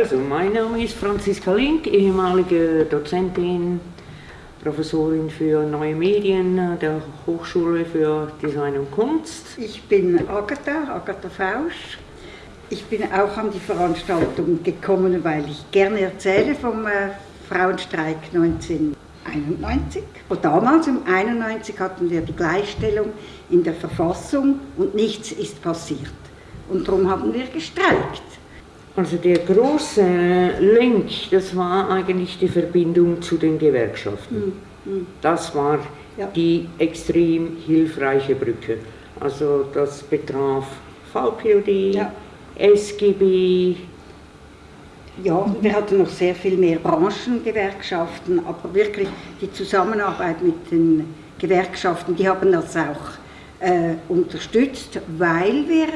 Also, mein Name ist Franziska Link, ehemalige Dozentin, Professorin für Neue Medien der Hochschule für Design und Kunst. Ich bin Agatha, Agatha Fausch. Ich bin auch an die Veranstaltung gekommen, weil ich gerne erzähle vom äh, Frauenstreik 1991. Und damals, um 1991, hatten wir die Gleichstellung in der Verfassung und nichts ist passiert. Und darum haben wir gestreikt. Also der große Link, das war eigentlich die Verbindung zu den Gewerkschaften. Mhm. Das war ja. die extrem hilfreiche Brücke. Also das betraf VPOD, ja. SGB. Ja, wir hatten noch sehr viel mehr Branchengewerkschaften, aber wirklich die Zusammenarbeit mit den Gewerkschaften, die haben das auch äh, unterstützt, weil wir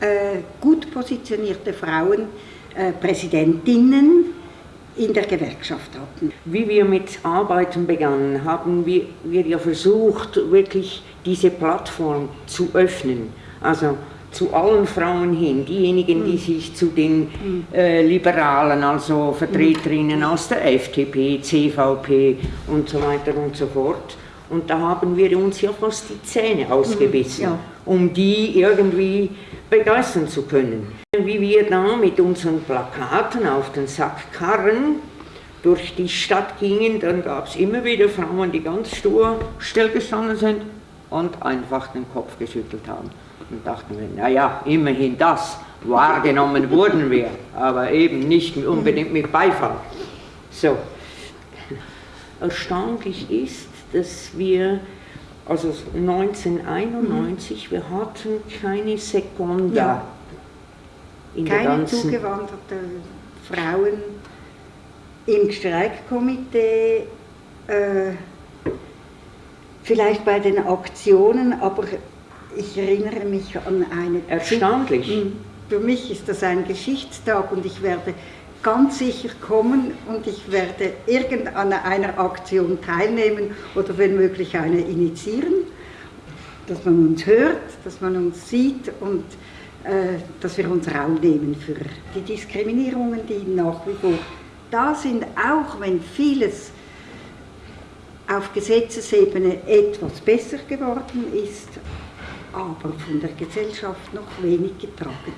äh, gut positionierte Frauen, äh, Präsidentinnen in der Gewerkschaft hatten. Wie wir mit Arbeiten begannen, haben wir, wir ja versucht, wirklich diese Plattform zu öffnen. Also zu allen Frauen hin, diejenigen, die hm. sich zu den äh, Liberalen, also Vertreterinnen hm. aus der FDP, CVP und so weiter und so fort. Und da haben wir uns ja fast die Zähne ausgebissen, ja. Um die irgendwie begeistern zu können. Wie wir da mit unseren Plakaten auf den Sackkarren durch die Stadt gingen, dann gab es immer wieder Frauen, die ganz stur stillgestanden sind und einfach den Kopf geschüttelt haben. Und dachten wir, naja, immerhin das, wahrgenommen wurden wir, aber eben nicht unbedingt mit Beifall. So. Erstaunlich ist, dass wir, also 1991, mhm. wir hatten keine Sekunde ja. in keine der ganzen... zugewanderte Frauen im Streikkomitee, äh, vielleicht bei den Aktionen, aber ich erinnere mich an eine... Erstaunlich. Mhm. Für mich ist das ein Geschichtstag und ich werde ganz sicher kommen und ich werde irgendeiner Aktion teilnehmen oder wenn möglich eine initiieren, dass man uns hört, dass man uns sieht und äh, dass wir uns Raum nehmen für die Diskriminierungen, die nach wie vor da sind, auch wenn vieles auf Gesetzesebene etwas besser geworden ist, aber von der Gesellschaft noch wenig getragen.